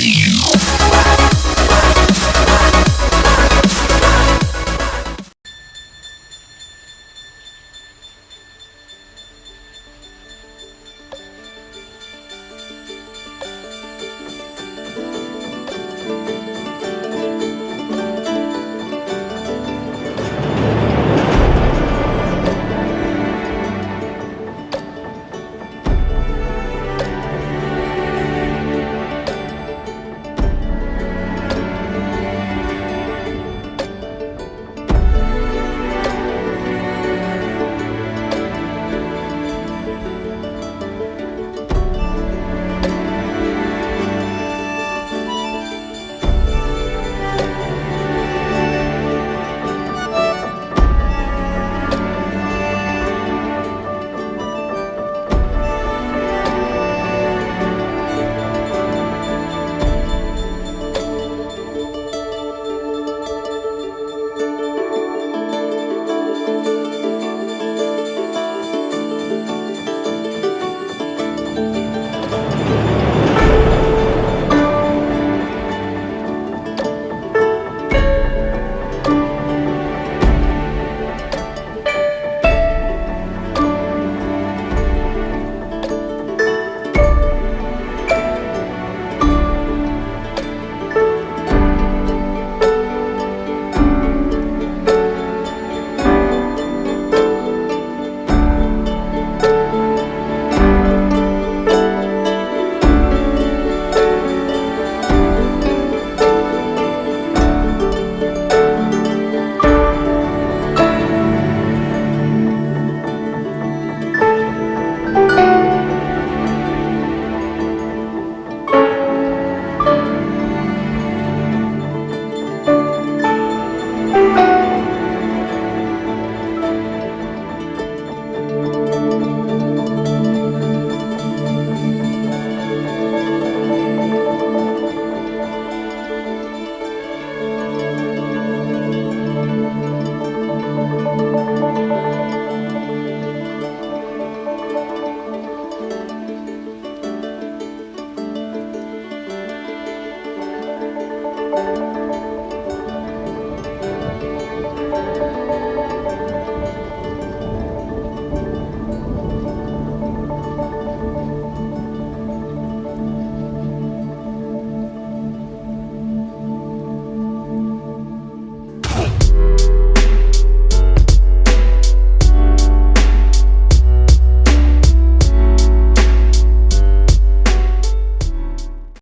Bye.